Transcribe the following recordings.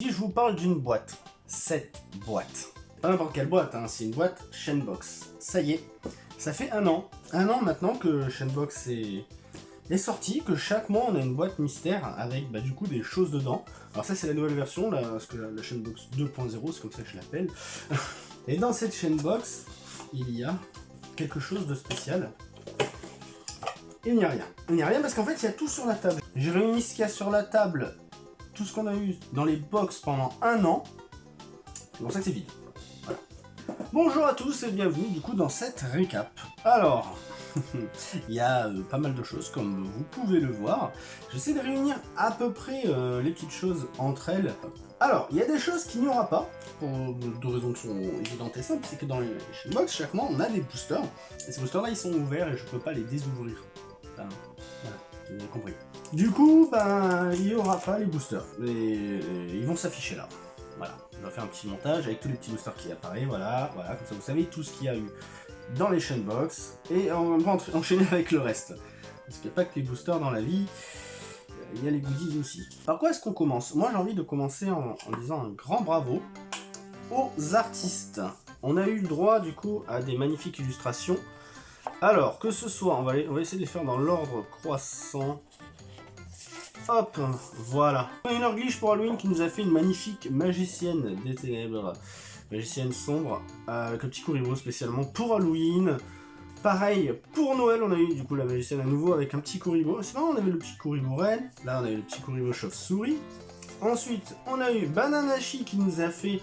Si je vous parle d'une boîte, cette boîte, pas n'importe quelle boîte, hein, c'est une boîte Shenbox. Ça y est, ça fait un an, un an maintenant que Shenbox est, est sorti, que chaque mois on a une boîte mystère avec bah, du coup des choses dedans. Alors ça c'est la nouvelle version, que la, la Shenbox 2.0, c'est comme ça que je l'appelle. Et dans cette Shenbox, il y a quelque chose de spécial. Il n'y a rien. Il n'y a rien parce qu'en fait il y a tout sur la table. J'ai réuni ce qu'il y a sur la table ce qu'on a eu dans les box pendant un an. C'est pour ça que c'est vide. Bonjour à tous et bienvenue du coup dans cette récap. Alors, il y a euh, pas mal de choses comme vous pouvez le voir. J'essaie de réunir à peu près euh, les petites choses entre elles. Alors, il y a des choses qu'il n'y aura pas, pour deux raisons qui sont évidentes et simples, c'est que dans les box, chaque mois, on a des boosters, et ces boosters-là, ils sont ouverts et je peux pas les désouvrir. Compris. Du coup, ben, il n'y aura pas les boosters. Les, ils vont s'afficher là. Voilà, on va faire un petit montage avec tous les petits boosters qui apparaissent. Voilà, voilà, comme ça vous savez tout ce qu'il y a eu dans les chaînes box. Et on va enchaîner avec le reste. Parce qu'il n'y a pas que les boosters dans la vie. Il y a les goodies aussi. Par quoi est-ce qu'on commence? Moi j'ai envie de commencer en, en disant un grand bravo aux artistes. On a eu le droit du coup à des magnifiques illustrations. Alors, que ce soit, on va, essayer de les faire dans l'ordre croissant. Hop, voilà. Une Glitch pour Halloween qui nous a fait une magnifique magicienne des ténèbres. Magicienne sombre, avec un petit Kuribo spécialement pour Halloween. Pareil, pour Noël, on a eu du coup la magicienne à nouveau avec un petit Kuribo. C'est on avait le petit Kuribo reine. Là, on avait le petit Kuribo chauve-souris. Ensuite, on a eu Bananashi qui nous a fait,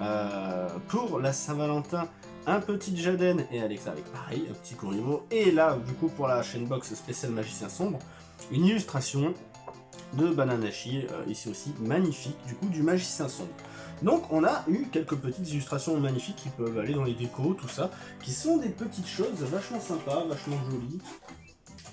euh, pour la Saint-Valentin, un petit Jaden et Alexa avec pareil, un petit Kuribo. Et là, du coup, pour la chaîne box spéciale magicien sombre, une illustration de Bananashi, euh, ici aussi magnifique, du coup du magicien sombre. Donc on a eu quelques petites illustrations magnifiques qui peuvent aller dans les décos, tout ça, qui sont des petites choses vachement sympas, vachement jolies,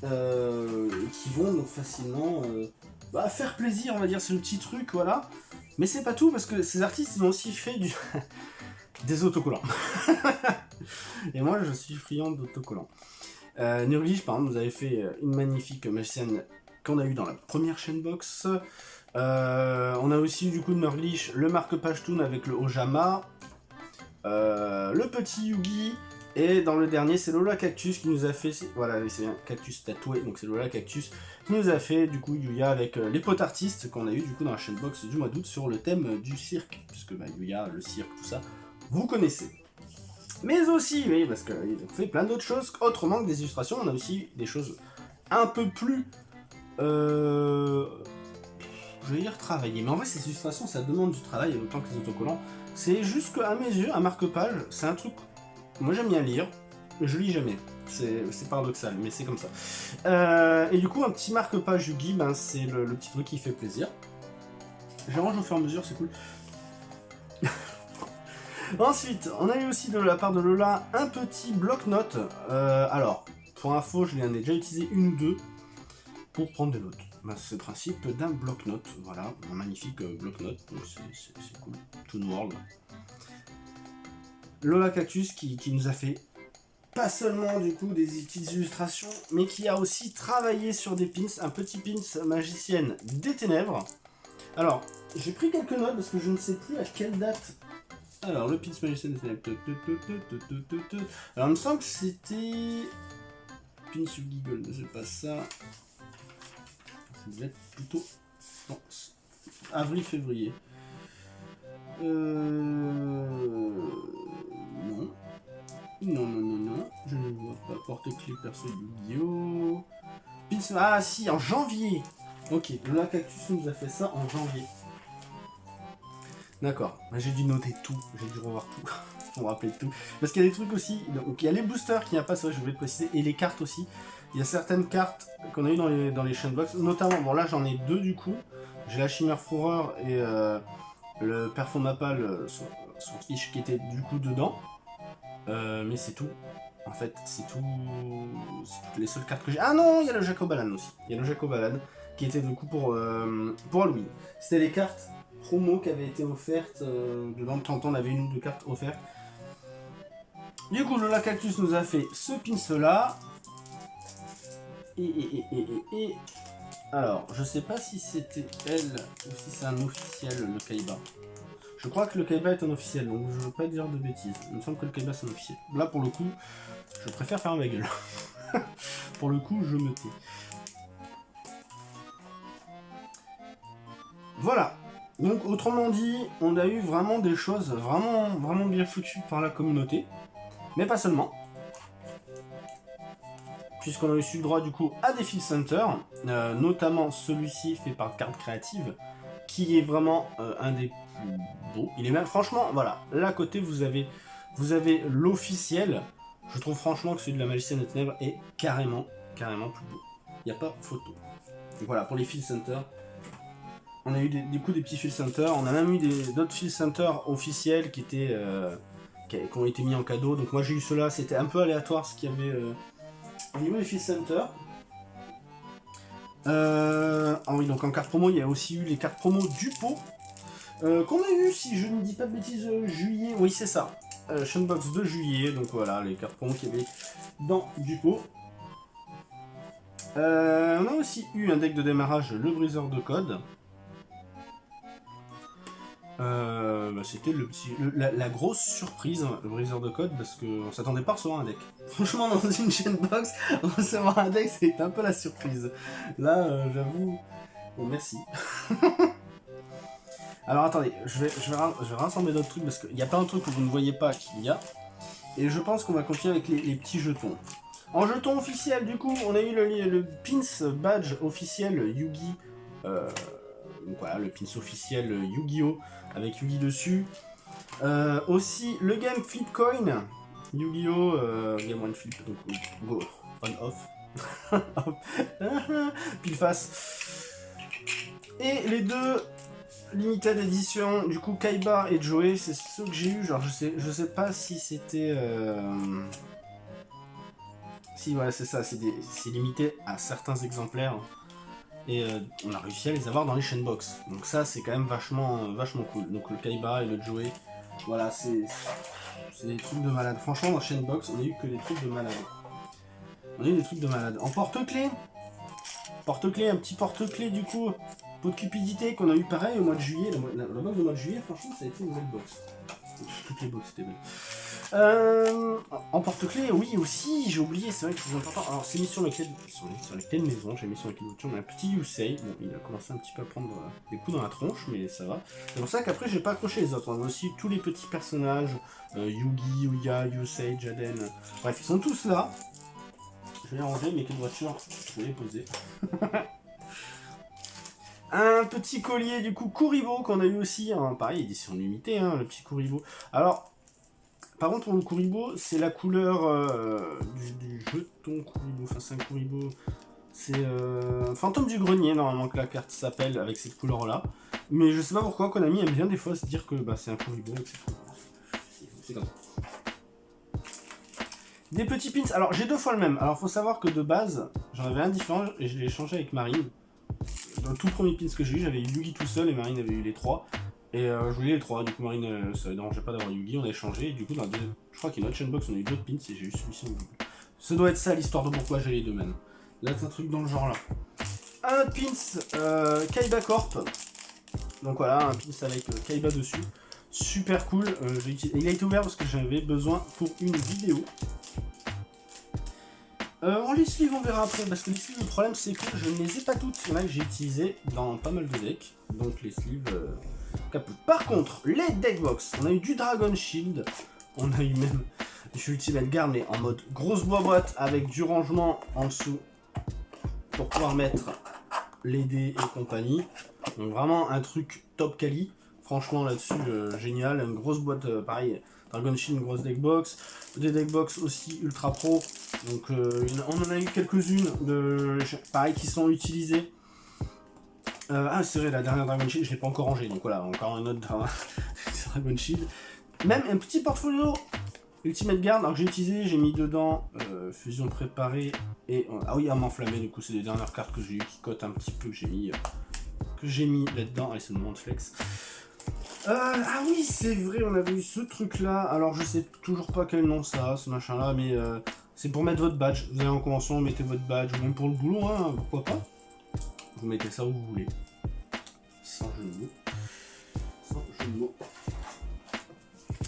euh, qui vont donc facilement euh, bah, faire plaisir, on va dire, c'est le petit truc, voilà. Mais c'est pas tout, parce que ces artistes, ils ont aussi fait du... des autocollants. Et moi, je suis friand d'autocollants. Euh, Nurglish, par exemple, nous avait fait une magnifique magicienne qu'on a eu dans la première chaîne box. Euh, on a aussi du coup de le marque-page avec le Ojama, euh, le petit Yugi, et dans le dernier c'est Lola Cactus qui nous a fait, voilà c'est un cactus tatoué, donc c'est Lola Cactus qui nous a fait du coup Yuya avec euh, les potes artistes qu'on a eu du coup dans la chaîne box du mois d'août sur le thème du cirque, puisque bah, Yuya, le cirque, tout ça, vous connaissez. Mais aussi, oui, parce qu'ils ont fait plein d'autres choses, autrement que des illustrations, on a aussi des choses un peu plus euh, je vais dire travailler. Mais en vrai, ces illustrations, ça demande du travail autant que les autocollants. C'est juste qu'à mes yeux, un marque-page, c'est un truc... Moi, j'aime bien lire. Je lis jamais. C'est paradoxal, mais c'est comme ça. Euh, et du coup, un petit marque-page Yugi, ben, c'est le, le, petit truc qui fait plaisir. J'arrange au fur et à mesure, c'est cool. Ensuite, on a eu aussi de la part de Lola un petit bloc-notes. Euh, alors, pour info, je l'ai déjà utilisé une ou deux pour prendre des notes. Bah, c'est le principe d'un bloc-notes, voilà, un magnifique euh, bloc-notes, c'est cool, Toon World. Lola Cactus qui, qui, nous a fait pas seulement du coup des petites illustrations, mais qui a aussi travaillé sur des pins, un petit pins magicienne des ténèbres. Alors, j'ai pris quelques notes parce que je ne sais plus à quelle date. Alors, le pins ténèbres. Alors, il me semble que c'était... Pins Yugi Gold, c'est pas ça. Ça devait être plutôt avril-février. Euh... Non. Non, non, non, non. Je ne vois pas porte-clé perso Yu-Gi-Oh! Ah si, en janvier Ok, le Cactus nous a fait ça en janvier. D'accord, bah, j'ai dû noter tout, j'ai dû revoir tout, pour me rappeler tout. Parce qu'il y a des trucs aussi, donc il y a les boosters qui n'y a pas, c'est vrai, je voulais préciser, et les cartes aussi. Il y a certaines cartes qu'on a eu dans les, dans les box, notamment, bon là j'en ai deux du coup. J'ai la Chimère Fourreur et euh, le Perfumapal, euh, son, son fiche qui était du coup dedans. Euh, mais c'est tout. En fait, c'est tout. C'est toutes les seules cartes que j'ai. Ah non, il y a le Jacobalan aussi. Il y a le Jacobalan qui était du coup pour, pour Halloween. C'était les cartes promo qui avaient été offertes. Euh, de temps on avait une ou deux cartes offertes. Du coup, le Cactus nous a fait ce pince là. Et, et, et, et, et, Alors, je sais pas si c'était elle ou si c'est un officiel, le Kaiba. Je crois que le Kaiba est un officiel, donc je veux pas dire de bêtises. Il me semble que le Kaiba c'est un officiel. Là, pour le coup, je préfère faire ma gueule. pour le coup, je me tais. Voilà. Donc, autrement dit, on a eu vraiment des choses vraiment, vraiment bien foutues par la communauté. Mais pas seulement puisqu'on a eu le droit du coup à des Field Center, euh, notamment celui-ci fait par Carte Créative, qui est vraiment euh, un des plus beaux. Il est même, franchement, voilà, là côté vous avez, vous avez l'officiel. Je trouve franchement que celui de la Magicienne des Ténèbres est carrément, carrément plus beau. Il n'y a pas photo. Voilà, pour les Field Center, on a eu des, du des petits Field Center, on a même eu d'autres Field Center officiels qui étaient... Euh, qui, ont été mis en cadeau. Donc moi j'ai eu cela, c'était un peu aléatoire ce qu'il y avait au niveau des Field Center, euh, ah oui, donc en carte promo, il y a aussi eu les cartes promo du pot. Euh, qu'on a eu, si je ne dis pas de bêtises, euh, juillet. Oui, c'est ça. Euh, Shunbox de juillet. Donc voilà, les cartes promo qu'il y avait dans du pot. on a aussi eu un deck de démarrage, le briseur de code. Euh, bah, c'était la, grosse surprise, le briseur de code, parce qu'on s'attendait pas à recevoir un deck. Franchement, dans une chaîne box, recevoir un deck, c'est un peu la surprise. Là, euh, j'avoue... Bon, merci. Alors attendez, je vais, je vais, rassembler d'autres trucs, parce qu'il y a plein de trucs que vous ne voyez pas qu'il y a. Et je pense qu'on va continuer avec les, petits jetons. En jeton officiel, du coup, on a eu le, le Pins Badge officiel Yugi. Euh, donc voilà, le pins officiel Yu-Gi-Oh! avec Yugi dessus. Euh, aussi, le Game Flip Coin, Yu-Gi-Oh! Euh, game One Flip, donc go, on off. Pile face. Et les deux limited edition, du coup Kaiba et Joey, c'est ceux que j'ai eu. Genre, je sais, je sais pas si c'était. Euh... Si, voilà, c'est ça, c'est limité à certains exemplaires et euh, on a réussi à les avoir dans les chaînes box. Donc ça c'est quand même vachement, vachement cool. Donc le Kaiba et le Joey, voilà c'est des trucs de malade. Franchement dans chaîne box on a eu que des trucs de malade. On a eu des trucs de malade. En porte-clés, porte-clés, un petit porte-clés du coup, pot de cupidité qu'on a eu pareil au mois de juillet. La, box du mois de juillet franchement ça a été une belle box. Toutes les box étaient belles. Euh, en porte-clés, oui aussi, j'ai oublié, c'est vrai que c'est important. Alors c'est mis sur les clés de, sur les, de maison, j'ai mis sur les clés de voiture, a un petit Yusei, bon il a commencé un petit peu à prendre euh, des coups dans la tronche, mais ça va. C'est pour ça qu'après j'ai pas accroché les autres, on a aussi tous les petits personnages, euh, Yugi, Uya, Yusei, Jaden, bref ils sont tous là. Je vais les ranger, mes clés de voiture, je vais les poser. Un petit collier du coup Kuribo qu'on a eu aussi, hein, pareil édition limitée, hein, le petit Kuribo. Alors par contre, pour le Kuribo, c'est la couleur euh, du, jeton Kuribo. Enfin, c'est un Kuribo. C'est euh, Fantôme du Grenier, normalement, que la carte s'appelle, avec cette couleur-là. Mais je sais pas pourquoi Konami aime bien des fois se dire que bah, c'est un Kuribo C'est comme ça. Des petits pins. Alors, j'ai deux fois le même. Alors, faut savoir que de base, j'en avais un différent et je l'ai échangé avec Marine. Dans le tout premier pins que j'ai eu, j'avais eu Yugi tout seul et Marine avait eu les trois. Et euh, je voulais les trois, du coup Marine, euh, ça ne dérangeait pas d'avoir Yugi, on a échangé, et du coup dans deuxième, je crois qu'il y a une autre chainbox, on a eu d'autres pins et j'ai eu celui-ci en double. Ça doit être ça l'histoire de pourquoi j'ai les deux mêmes. Là c'est un truc dans le genre là. Un pins euh, Kaiba Corp. Donc voilà, un pins avec euh, Kaiba dessus. Super cool. Il a été ouvert parce que j'avais besoin pour une vidéo. en les sleeves, on verra après, parce que les sleeves, le problème c'est que je ne les ai pas toutes. Il y en a que j'ai utilisé dans pas mal de decks, donc les sleeves, par contre, les deckbox, on a eu du Dragon Shield, on a eu même du Ultimate Guard, mais en mode grosse boîte avec du rangement en dessous pour pouvoir mettre les dés et compagnie. Donc vraiment un truc top quali. Franchement là-dessus, euh, génial. Une grosse boîte, euh, pareil, Dragon Shield, une grosse deckbox. Des deckbox aussi ultra pro. Donc euh, on en a eu quelques-unes, de pareil, qui sont utilisées. Euh, ah, c'est vrai, la dernière Dragon Shield, je l'ai pas encore rangée. Donc voilà, encore une autre Dragon Shield. Même un petit portfolio Ultimate Guard, alors que j'ai utilisé, j'ai mis dedans euh, Fusion préparée et... ah oui, Arme enflammée, du coup c'est les dernières cartes que j'ai eu qui cotent un petit peu, que j'ai mis, mis là-dedans. Allez, c'est le moment de flex. Euh, ah oui, c'est vrai, on avait eu ce truc-là. Alors, je sais toujours pas quel nom ça, ce machin-là, mais c'est pour mettre votre badge. Vous allez en convention, mettez votre badge, ou même pour le boulot, hein, pourquoi pas. Vous mettez ça où vous voulez. Sans mots. Sans.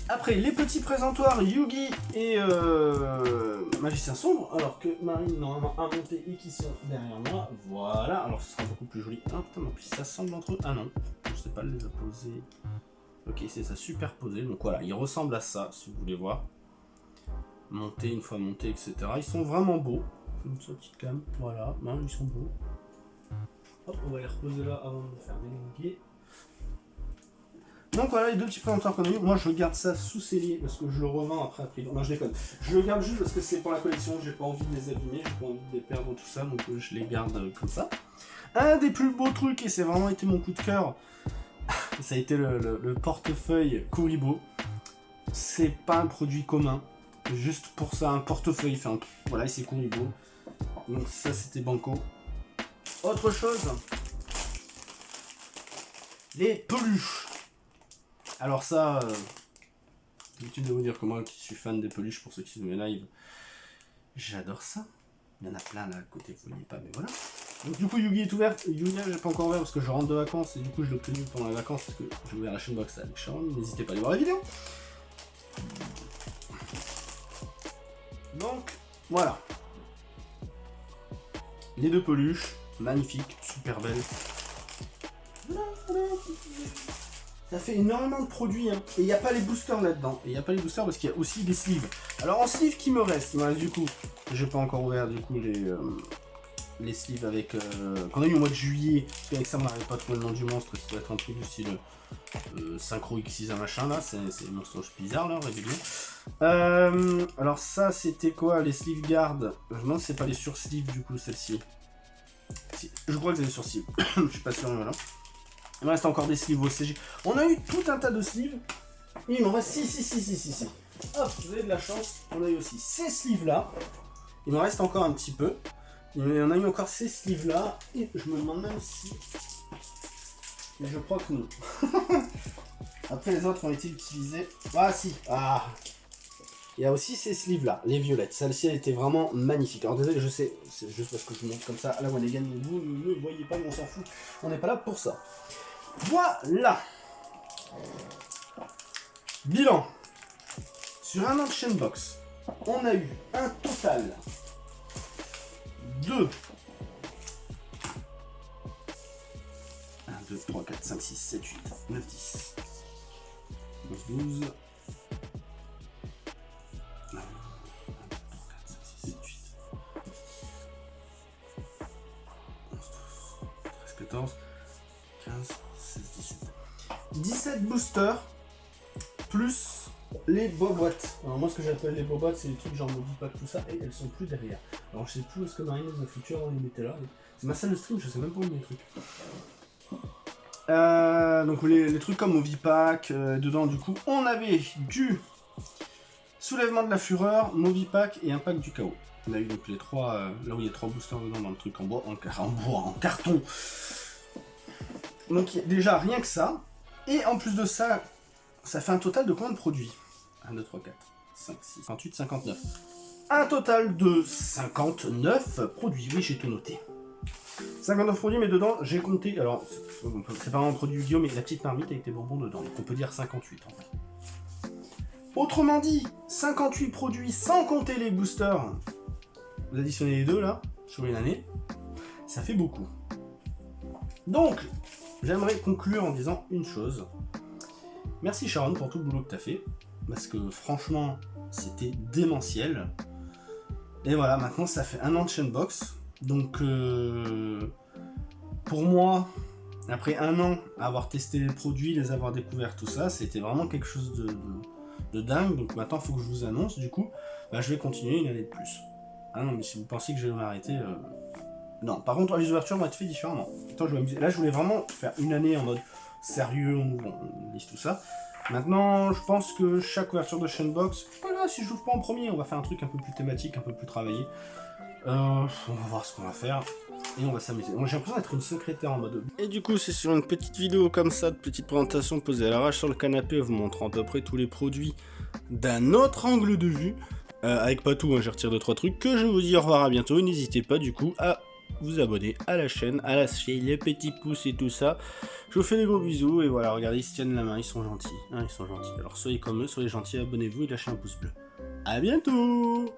Après, les petits présentoirs Yugi et euh, Magicien Sombre, alors que Marine normalement a monté et qui sont derrière moi. Voilà, alors ce sera beaucoup plus joli. Ah putain, mais puis ça semble entre eux. Ah non, je sais pas les poser. Ok, c'est ça superposé. Donc voilà, ils ressemblent à ça, si vous voulez voir. Monter, une fois monté, etc. Ils sont vraiment beaux. Une petite cam, voilà, non, ils sont beaux. Hop, on va les reposer là avant de faire délinguer. Donc voilà les deux petits présentoirs qu'on a eu. Moi je garde ça sous cellier parce que je le revends après prix. Non je déconne. Je le garde juste parce que c'est pour la collection, j'ai pas envie de les abîmer, j'ai pas envie de les perdre tout ça, donc euh, je les garde euh, comme ça. Un des plus beaux trucs, et c'est vraiment été mon coup de cœur, ça a été le, portefeuille Kuribo. C'est pas un produit commun. Juste pour ça, un portefeuille. Enfin, voilà, c'est Kuribo. Donc ça c'était Banco. Autre chose, les peluches. Alors ça, euh, l'habitude de vous dire que moi qui suis fan des peluches pour ceux qui sont mes live, j'adore ça. Il y en a plein là à côté, vous voyez pas, mais voilà. Donc du coup Yugi est ouvert, Yugi j'ai pas encore ouvert parce que je rentre de vacances et du coup je l'ai obtenu pendant les vacances parce que j'ai ouvert la chaîne box avec Sharon, n'hésitez pas à aller voir la vidéo. Donc voilà. Les deux peluches, magnifiques, super belles. Ça fait énormément de produits, hein. Et il n'y a pas les boosters là-dedans. Et il n'y a pas les boosters parce qu'il y a aussi des sleeves. Alors en sleeve qui me reste, du coup, j'ai pas encore ouvert du coup les, euh, les sleeves avec... Euh, qu'on a eu au mois de juillet. Parce qu'avec ça on n'arrive pas à trouver le nom du monstre. Ça doit être un truc du euh, Synchro X6 un machin là. C'est des monstres bizarres là, réguliers. Euh, alors ça c'était quoi Les sleeve guard. Je me demande c'est pas les sur-sleeves du coup celle-ci. Je crois que c'est les sur-sleeves. Je suis pas sûr, voilà. Il me reste encore des sleeves CG. On a eu tout un tas de sleeves. Il m'en reste si, si, si, si, si, si. Hop, vous avez de la chance. On a eu aussi ces sleeves là. Il me reste encore un petit peu. Et on a eu encore ces sleeves là. Et je me demande même si. Mais je crois que non. Après les autres ont été utilisés. Ah si. Ah. Il y a aussi ces sleeves là, les violettes. Celle-ci a été vraiment magnifique. Alors désolé, je sais, c'est juste parce que je montre comme ça à la one again. Vous ne voyez pas, mais on s'en fout. On n'est pas là pour ça. Voilà Bilan Sur un an de chainbox, on a eu un total de 1, 2, 3, 4, 5, 6, 7, 8, 9, 10, 11, 12, 17 boosters plus les boîtes. Alors moi ce que j'appelle les boîtes c'est les trucs genre dis pas tout ça et elles sont plus derrière. Alors je sais plus où est-ce que Marine les a foutues on les mettait là. C'est ma salle de stream, je sais même pas où les trucs. Euh, donc les, trucs comme Movipack, euh, dedans du coup on avait du soulèvement de la fureur, Movipack et un pack du chaos. On a eu donc les trois, euh, là où il y a trois boosters dedans dans le truc en bois, en bois, en carton. Donc déjà rien que ça, et en plus de ça, ça fait un total de combien de produits? 1, 2, 3, 4, 5, 6, 58, 59. Un total de 59 produits. Oui, j'ai tout noté. 59 produits, mais dedans, j'ai compté... Alors, c'est pas un produit Guillaume, mais la petite marmite avec des bonbons dedans. Donc on peut dire 58 en fait. Autrement dit, 58 produits sans compter les boosters. Vous additionnez les deux là, sur une année. Ça fait beaucoup. Donc, j'aimerais conclure en disant une chose. Merci Sharon pour tout le boulot que tu as fait, parce que franchement, c'était démentiel. Et voilà, maintenant ça fait un an de Chainbox, donc euh, pour moi, après un an avoir testé les produits, les avoir découverts, tout ça, c'était vraiment quelque chose de, dingue. Donc maintenant, il faut que je vous annonce, du coup, bah, je vais continuer une année de plus. Ah non, mais si vous pensez que je vais m'arrêter, euh, non, par contre, les ouvertures vont être faites différemment. je Là, je voulais vraiment faire une année en mode sérieux, on, liste tout ça. Maintenant, je pense que chaque ouverture de Chainbox, voilà, si je l'ouvre pas en premier, on va faire un truc un peu plus thématique, un peu plus travaillé. Euh, on va voir ce qu'on va faire et on va s'amuser. Moi j'ai l'impression d'être une secrétaire en mode... Et du coup c'est sur une petite vidéo comme ça, de petite présentation posée à l'arrache sur le canapé, vous montrant à peu près tous les produits d'un autre angle de vue. Euh, avec pas tout, hein, je retire 2-3 trucs, que je vous dis au revoir à bientôt. N'hésitez pas du coup à vous abonner à la chaîne, à lâcher les petits pouces et tout ça. Je vous fais des gros bisous et voilà, regardez, ils se tiennent la main, ils sont gentils. Hein, ils sont gentils. Alors soyez comme eux, soyez gentils, abonnez-vous et lâchez un pouce bleu. A bientôt